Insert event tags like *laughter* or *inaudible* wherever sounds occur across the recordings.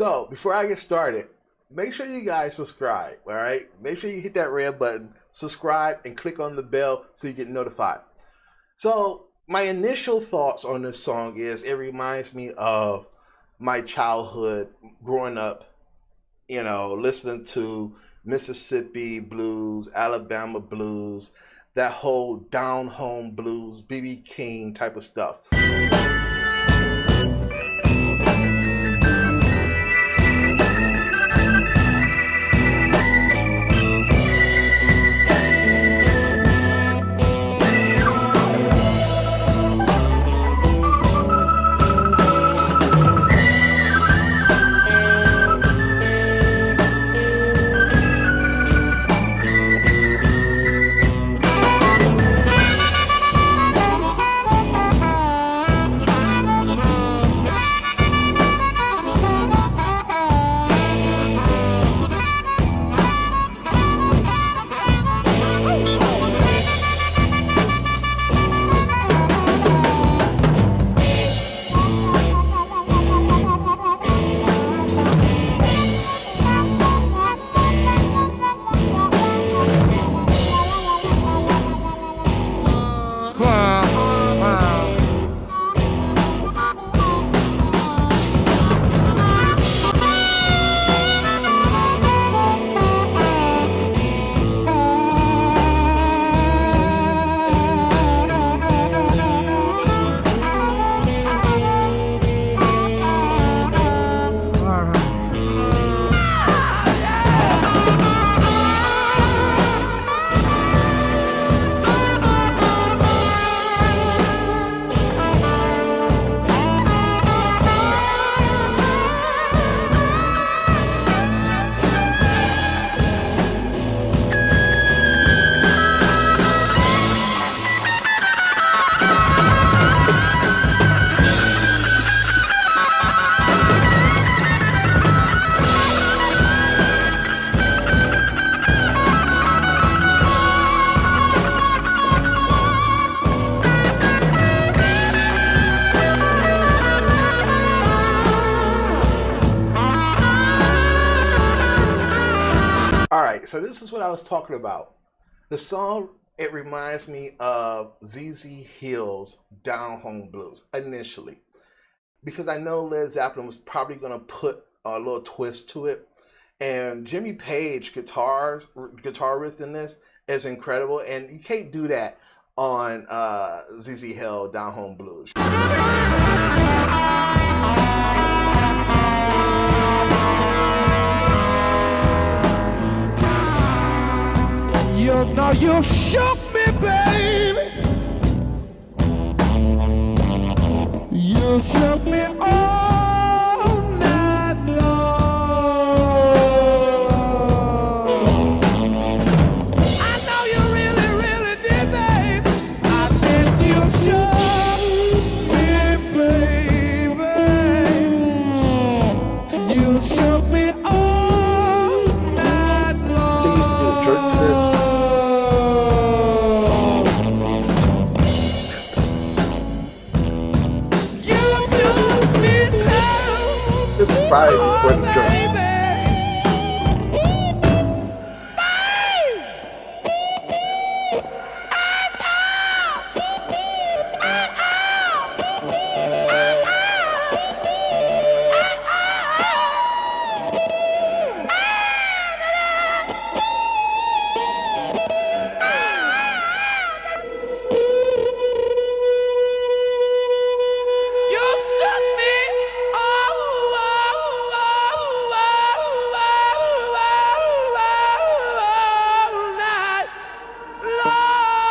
So before I get started, make sure you guys subscribe. All right, make sure you hit that red button, subscribe, and click on the bell so you get notified. So my initial thoughts on this song is it reminds me of my childhood growing up. You know, listening to Mississippi blues, Alabama blues, that whole down home blues, BB King type of stuff. So this is what I was talking about. The song, it reminds me of ZZ Hill's Down Home Blues initially. Because I know Led Zeppelin was probably going to put a little twist to it. And Jimmy Page guitars, guitarist in this is incredible, and you can't do that on uh, ZZ Hill Down Home Blues. You shook me, baby. You shook me all night long. I know you really, really did, babe. I said you shook me, baby. You shook me all night long. They used to do a jerk to this. Probably before the jerk.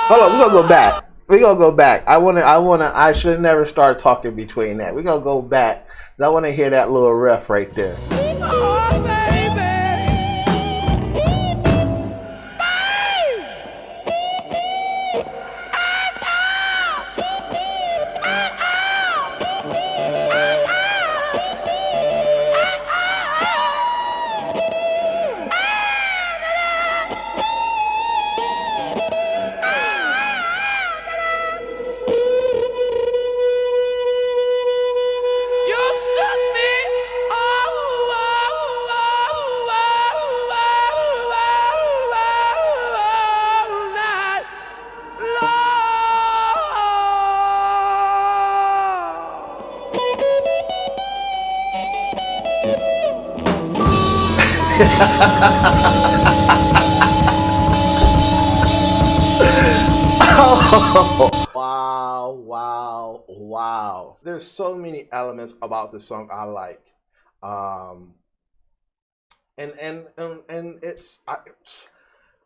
Hold on, we're gonna go back. We're gonna go back. I wanna I wanna I should never start talking between that. We're gonna go back. I wanna hear that little riff right there. Oh, *laughs* wow, wow, wow. There's so many elements about this song I like. Um and and and, and it's I,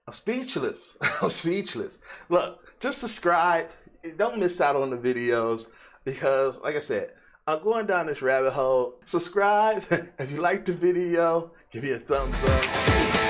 I'm speechless. *laughs* I'm speechless. Look, just subscribe. Don't miss out on the videos because like I said, I'm going down this rabbit hole. Subscribe *laughs* if you like the video, give me a thumbs up.